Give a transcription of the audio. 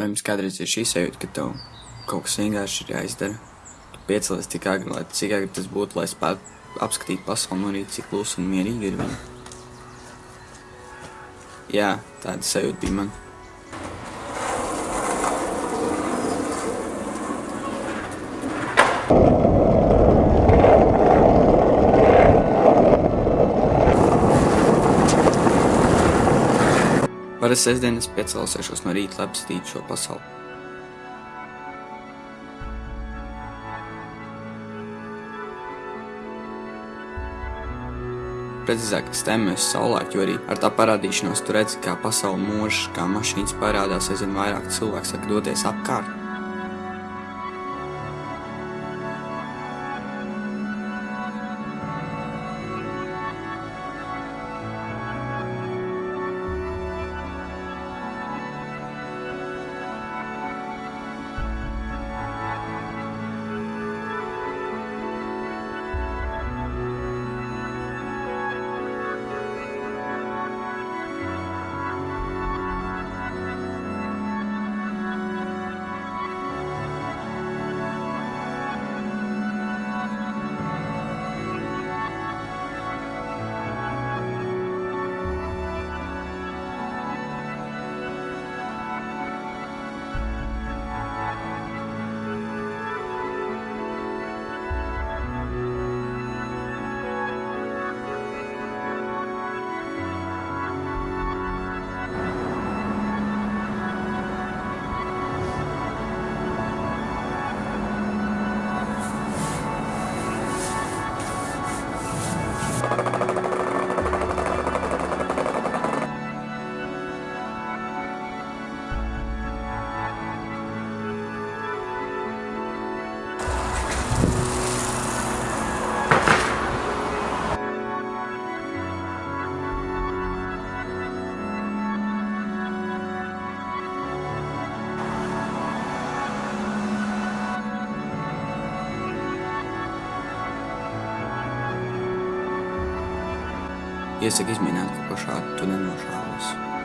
Vai jums kādreiz ir šī sajūta, ka tev kaut kas vienkārši ir jāizdara? Tu piecelies tik agri, lai cik agri tas būtu, lai spētu apskatīt pasauli no rīta, cik klusa un mierīgi ir viņa. Jā, tāda sajūta bija man. Parasti sestdienas piecelsies no rīta, lai apskatītu šo pasauli. Precīzāk, stemmes saulēkt, jo arī ar tā parādīšanos tu redzi, kā pasaule mūžs, kā mašīnas parādās aizvien vairāk cilvēku saka doties apkārt. Iesaku izmēģināt kaut ko šādu, tu nenošāvies.